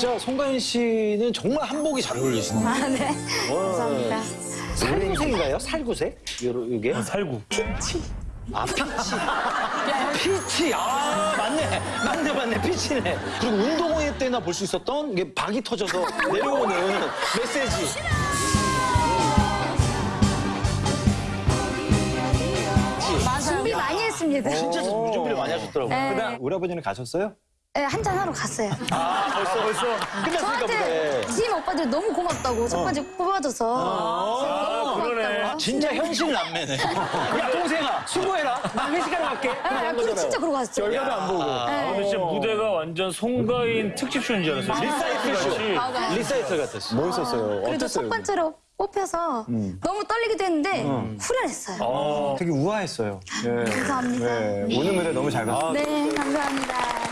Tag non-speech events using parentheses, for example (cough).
진짜 송가인 씨는 정말 한복이 잘 어울리시네요. 아, 네. 감사합니다. 살구색인가요? 살구색? 요러- 이게? 살구. 아, 피치. 피치. 아, 맞네. 맞네, 맞네. 피치네. 그리고 운동회 때나 볼 수 있었던 게 박이 터져서 내려오는 메시지. 준비 많이 했습니다. 진짜 준비를 많이 하셨더라고요. 네. 그다음 우리 아버지는 가셨어요? 네, 한잔 하러 갔어요. 아, 벌써, 벌써. 끝났으니까 저한테 보네. 지인 오빠들이 너무 고맙다고 첫 번째 뽑아줘서 너무 고맙다고. 진짜 현실 남매네. (laughs) 야, 동생아, 수고해라. 나 회식하러 갈게. 아, 그리고 진짜 그러고 갔어요. 결과도 안 보고. 아, 근데 진짜 무대가 완전 송가인 특집 쇼인 줄 알았어요. 리사이클 쇼. 같이. 리사이클 같았어. 멋있었어요. 그래도 어땠어요? 첫 번째로 뽑혀서 너무 떨리기도 했는데 후련했어요. 되게 우아했어요. 네. (laughs) 감사합니다. 네. 오늘 무대 너무 잘 봤어요. 네, 감사합니다.